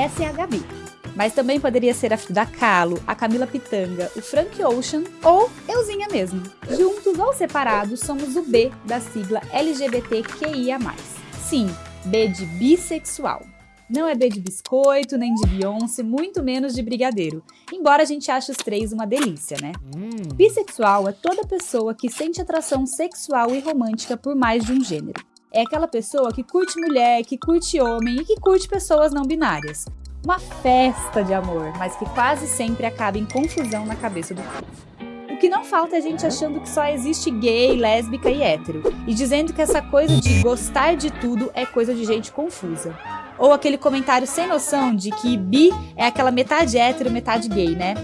essa é a Gabi. Mas também poderia ser a Frida Kahlo, a Camila Pitanga, o Frank Ocean ou euzinha mesmo. Juntos ou separados, somos o B da sigla LGBTQIA+. Sim, B de bissexual. Não é B de biscoito, nem de Beyoncé, muito menos de brigadeiro. Embora a gente ache os três uma delícia, né? Hum. Bissexual é toda pessoa que sente atração sexual e romântica por mais de um gênero. É aquela pessoa que curte mulher, que curte homem e que curte pessoas não binárias. Uma festa de amor, mas que quase sempre acaba em confusão na cabeça do povo. O que não falta é gente achando que só existe gay, lésbica e hétero, e dizendo que essa coisa de gostar de tudo é coisa de gente confusa. Ou aquele comentário sem noção de que bi é aquela metade hétero, metade gay, né?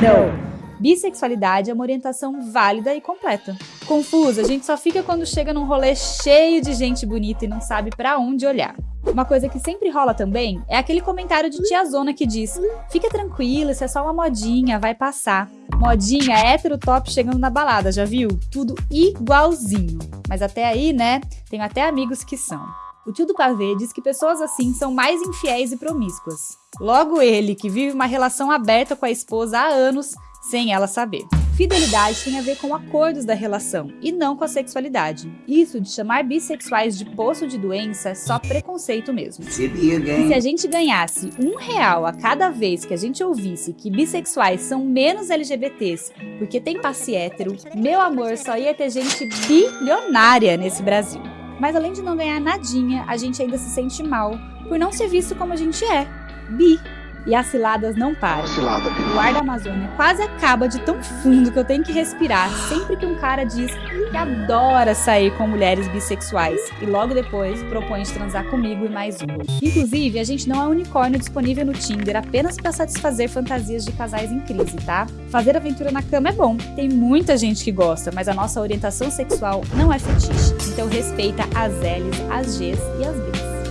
Não! Bissexualidade é uma orientação válida e completa. Confusa, a gente só fica quando chega num rolê cheio de gente bonita e não sabe para onde olhar. Uma coisa que sempre rola também é aquele comentário de tiazona que diz Fica tranquila, isso é só uma modinha, vai passar. Modinha hétero top chegando na balada, já viu? Tudo igualzinho. Mas até aí, né, tenho até amigos que são. O tio do pavê diz que pessoas assim são mais infiéis e promíscuas. Logo ele, que vive uma relação aberta com a esposa há anos, sem ela saber. Fidelidade tem a ver com acordos da relação e não com a sexualidade. Isso de chamar bissexuais de poço de doença é só preconceito mesmo. E se a gente ganhasse um real a cada vez que a gente ouvisse que bissexuais são menos LGBTs porque tem passe hétero, meu amor, só ia ter gente bilionária nesse Brasil. Mas além de não ganhar nadinha, a gente ainda se sente mal por não ser visto como a gente é, bi. E as ciladas não param. Cilada, o ar da Amazônia quase acaba de tão fundo que eu tenho que respirar sempre que um cara diz que adora sair com mulheres bissexuais e logo depois propõe de transar comigo e mais uma. Inclusive, a gente não é unicórnio disponível no Tinder apenas para satisfazer fantasias de casais em crise, tá? Fazer aventura na cama é bom, tem muita gente que gosta, mas a nossa orientação sexual não é fetiche. Então respeita as L's, as G's e as B's.